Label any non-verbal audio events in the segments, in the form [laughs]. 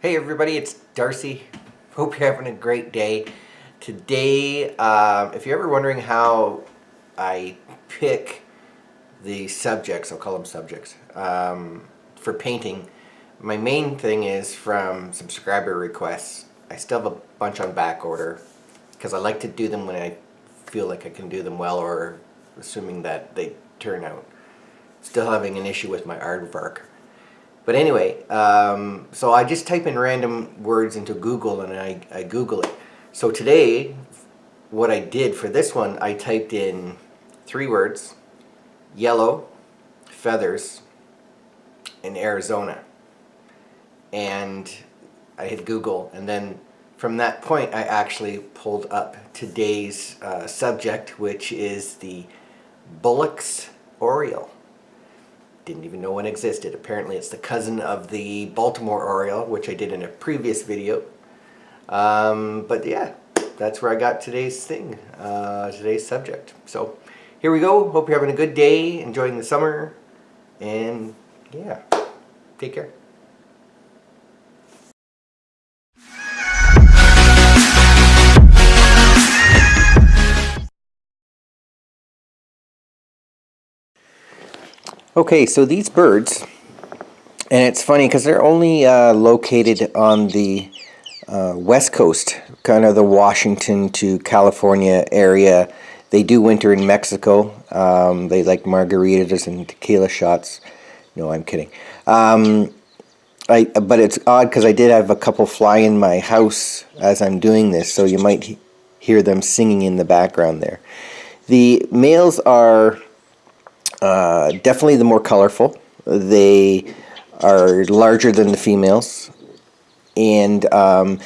Hey everybody, it's Darcy. Hope you're having a great day. Today, uh, if you're ever wondering how I pick the subjects, I'll call them subjects, um, for painting, my main thing is from subscriber requests. I still have a bunch on back order because I like to do them when I feel like I can do them well or assuming that they turn out. Still having an issue with my aardvark. But anyway, um, so I just type in random words into Google and I, I Google it. So today, what I did for this one, I typed in three words, yellow, feathers, in Arizona. And I hit Google and then from that point I actually pulled up today's uh, subject which is the Bullock's Oriole didn't even know one existed. Apparently it's the cousin of the Baltimore Oriole, which I did in a previous video. Um, but yeah, that's where I got today's thing, uh, today's subject. So here we go. Hope you're having a good day, enjoying the summer, and yeah, take care. Okay, so these birds, and it's funny because they're only uh, located on the uh, west coast, kind of the Washington to California area. They do winter in Mexico. Um, they like margaritas and tequila shots. No, I'm kidding. Um, I, but it's odd because I did have a couple fly in my house as I'm doing this, so you might hear them singing in the background there. The males are uh, definitely the more colorful. They are larger than the females. And um,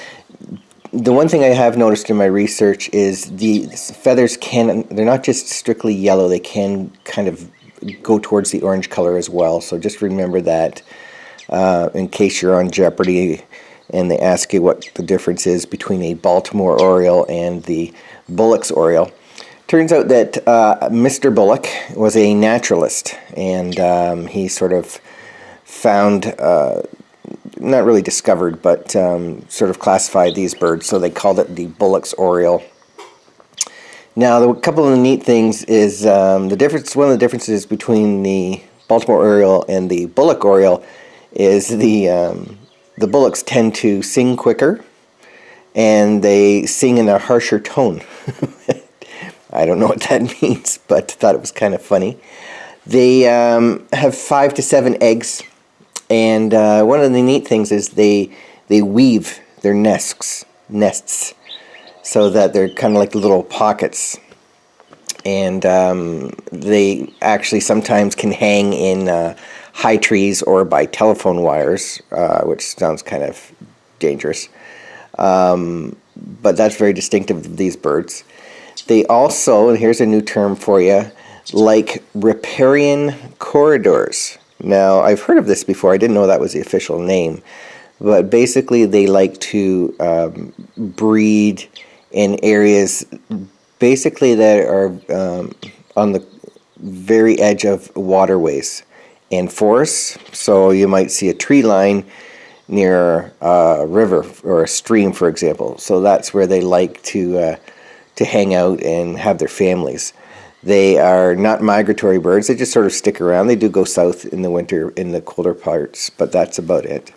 the one thing I have noticed in my research is the feathers can, they're not just strictly yellow, they can kind of go towards the orange color as well. So just remember that uh, in case you're on Jeopardy and they ask you what the difference is between a Baltimore Oriole and the Bullock's Oriole. Turns out that uh, Mr. Bullock was a naturalist, and um, he sort of found, uh, not really discovered, but um, sort of classified these birds, so they called it the Bullock's Oriole. Now, the, a couple of the neat things is um, the difference. One of the differences between the Baltimore Oriole and the Bullock Oriole is the um, the bullocks tend to sing quicker, and they sing in a harsher tone. [laughs] I don't know what that [laughs] means, but thought it was kind of funny. They um, have five to seven eggs, and uh, one of the neat things is they they weave their nests nests so that they're kind of like little pockets, and um, they actually sometimes can hang in uh, high trees or by telephone wires, uh, which sounds kind of dangerous. Um, but that's very distinctive of these birds. They also, and here's a new term for you, like riparian corridors. Now, I've heard of this before. I didn't know that was the official name. But basically, they like to um, breed in areas basically that are um, on the very edge of waterways and forests. So you might see a tree line near a river or a stream, for example. So that's where they like to uh, to hang out and have their families. They are not migratory birds. They just sort of stick around. They do go south in the winter in the colder parts, but that's about it.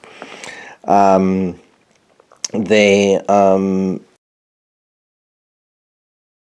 Um, they um,